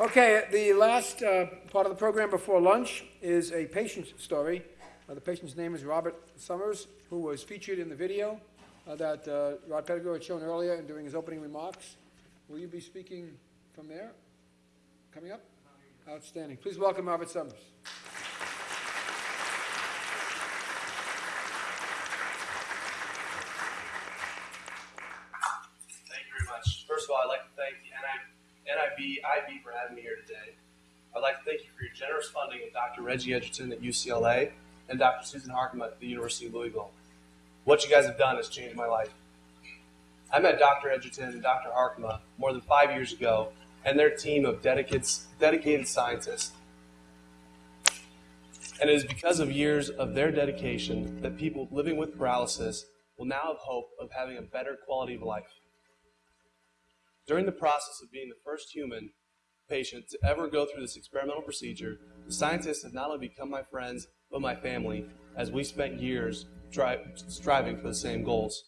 Okay, the last uh, part of the program before lunch is a patient's story. Uh, the patient's name is Robert Summers, who was featured in the video uh, that uh, Rod Pettigrew had shown earlier and during his opening remarks. Will you be speaking from there? Coming up? Outstanding. Please welcome Robert Summers. Thank you very much. First of all, I'd like to thank the IB for having me here today. I'd like to thank you for your generous funding of Dr. Reggie Edgerton at UCLA and Dr. Susan Harkema at the University of Louisville. What you guys have done has changed my life. I met Dr. Edgerton and Dr. Harkema more than five years ago and their team of dedicated scientists. And it is because of years of their dedication that people living with paralysis will now have hope of having a better quality of life. During the process of being the first human patient to ever go through this experimental procedure, the scientists have not only become my friends, but my family, as we spent years tri- striving for the same goals.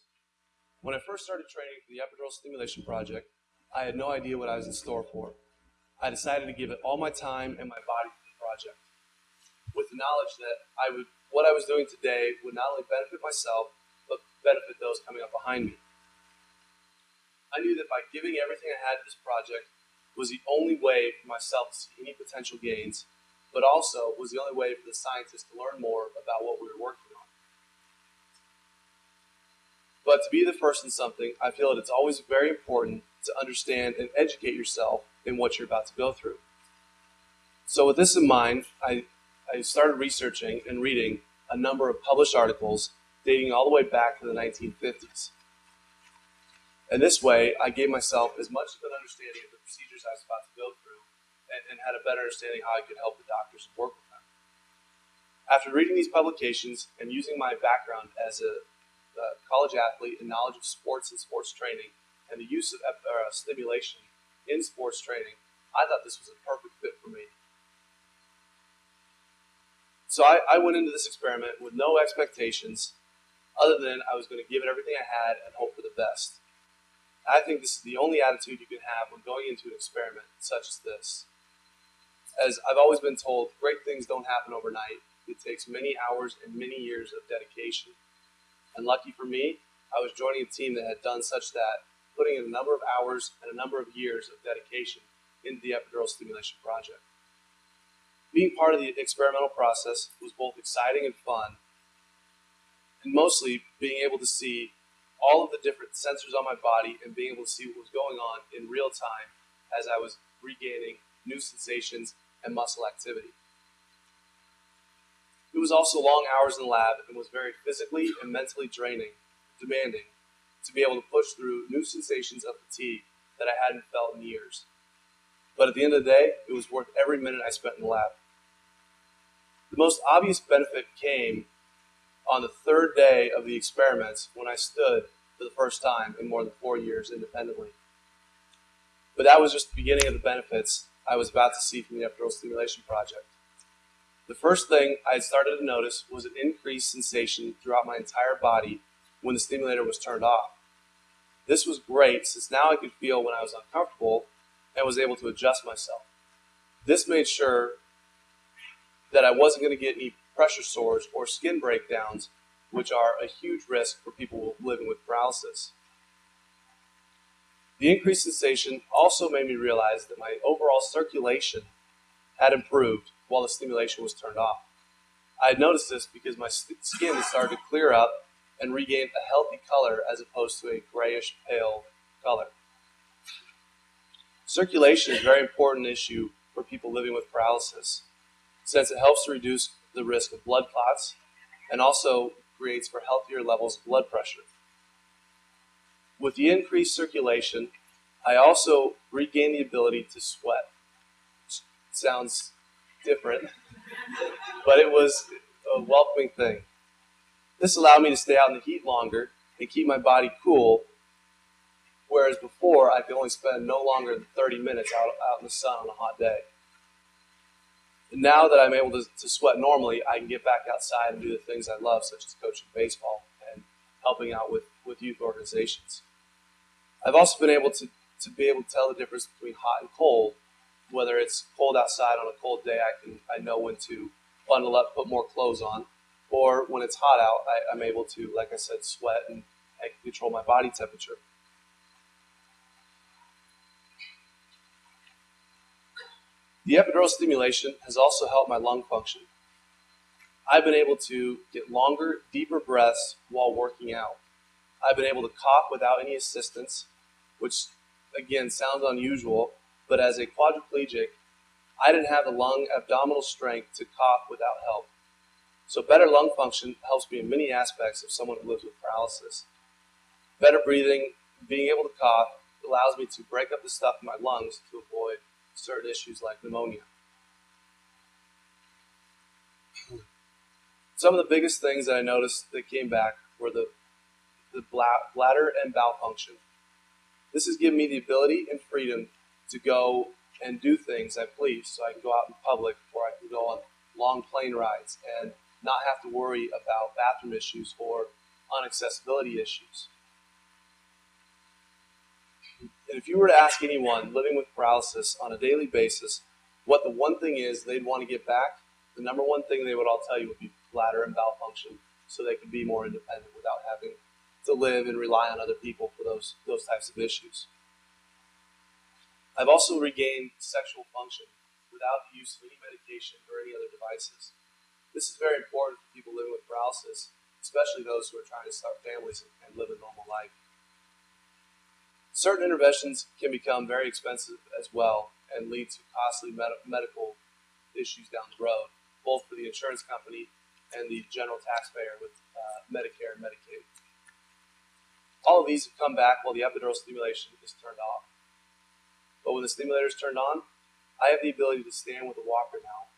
When I first started training for the epidural stimulation project, I had no idea what I was in store for. I decided to give it all my time and my body to the project, with the knowledge that I would, what I was doing today would not only benefit myself, but benefit those coming up behind me. I knew that by giving everything I had to this project was the only way for myself to see any potential gains, but also was the only way for the scientists to learn more about what we were working on. But to be the first in something, I feel that it's always very important to understand and educate yourself in what you're about to go through. So, with this in mind, I, I started researching and reading a number of published articles dating all the way back to the 1950s. And this way, I gave myself as much of an understanding of the procedures I was about to go through and, and had a better understanding how I could help the doctors and work with them. After reading these publications and using my background as a, college athlete and knowledge of sports and sports training and the use of uh, stimulation in sports training, I thought this was a perfect fit for me. So I, I went into this experiment with no expectations other than I was going to give it everything I had and hope for the best. I think this is the only attitude you can have when going into an experiment such as this. As I've always been told, great things don't happen overnight. It takes many hours and many years of dedication. And lucky for me, I was joining a team that had done such that, putting in a number of hours and a number of years of dedication into the epidural stimulation project. Being part of the experimental process was both exciting and fun, and mostly being able to see all of the different sensors on my body and being able to see what was going on in real time as I was regaining new sensations and muscle activity. It was also long hours in the lab and was very physically and mentally draining, demanding, to be able to push through new sensations of fatigue that I hadn't felt in years. But at the end of the day, it was worth every minute I spent in the lab. The most obvious benefit came on the third day of the experiments when I stood for the first time in more than four years independently. But that was just the beginning of the benefits I was about to see from the epidural stimulation project. The first thing I had started to notice was an increased sensation throughout my entire body when the stimulator was turned off. This was great since now I could feel when I was uncomfortable and was able to adjust myself. This made sure that I wasn't going to get any pressure sores, or skin breakdowns, which are a huge risk for people living with paralysis. The increased sensation also made me realize that my overall circulation had improved while the stimulation was turned off. I had noticed this because my skin started to clear up and regain a healthy color as opposed to a grayish pale color. Circulation is a very important issue for people living with paralysis since it helps to reduce the risk of blood clots and also creates for healthier levels of blood pressure. With the increased circulation, I also regain the ability to sweat. Sounds different, but it was a welcoming thing. This allowed me to stay out in the heat longer and keep my body cool, whereas before I could only spend no longer than 30 minutes out, out in the sun on a hot day now that I'm able to, to sweat normally, I can get back outside and do the things I love, such as coaching baseball and helping out with, with youth organizations. I've also been able to, to be able to tell the difference between hot and cold whether it's cold outside on a cold day, I can I know when to bundle up, put more clothes on, or when it's hot out, I, I'm able to, like I said, sweat and I can control my body temperature. The epidural stimulation has also helped my lung function. I've been able to get longer, deeper breaths while working out. I've been able to cough without any assistance, which again sounds unusual, but as a quadriplegic, I didn't have the lung abdominal strength to cough without help. So, better lung function helps me in many aspects of someone who lives with paralysis. Better breathing, being able to cough, allows me to break up the stuff in my lungs to avoid certain issues like pneumonia. Some of the biggest things that I noticed that came back were the, the bladder and bowel function. This has given me the ability and freedom to go and do things I please. So I can go out in public or I can go on long plane rides and not have to worry about bathroom issues or unaccessibility issues. And if you were to ask anyone living with paralysis on a daily basis what the one thing is they'd want to get back, the number one thing they would all tell you would be bladder and bowel function so they can be more independent without having to live and rely on other people for those, those types of issues. I've also regained sexual function without the use of any medication or any other devices. This is very important for people living with paralysis, especially those who are trying to start families and live a normal life. Certain interventions can become very expensive as well and lead to costly med- medical issues down the road, both for the insurance company and the general taxpayer with uh, Medicare and Medicaid. All of these have come back while the epidural stimulation is turned off. But when the stimulator is turned on, I have the ability to stand with a walker now,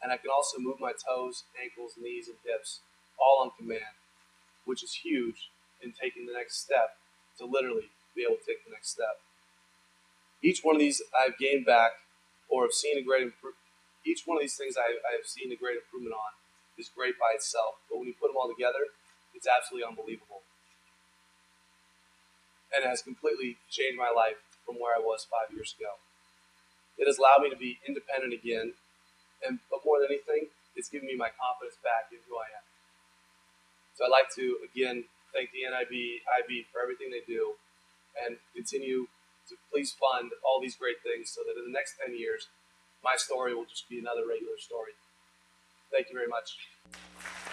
and I can also move my toes, ankles, knees, and hips all on command, which is huge in taking the next step to literally be able to take the next step. Each one of these I've gained back or have seen a great improvement. Each one of these things I, I have seen a great improvement on is great by itself, but when you put them all together, it's absolutely unbelievable. And it has completely changed my life from where I was five years ago. It has allowed me to be independent again, and but more than anything, it's given me my confidence back in who I am. So I'd like to again thank the NIBIB for everything they do, and continue to please fund all these great things so that in the next 10 years, my story will just be another regular story. Thank you very much.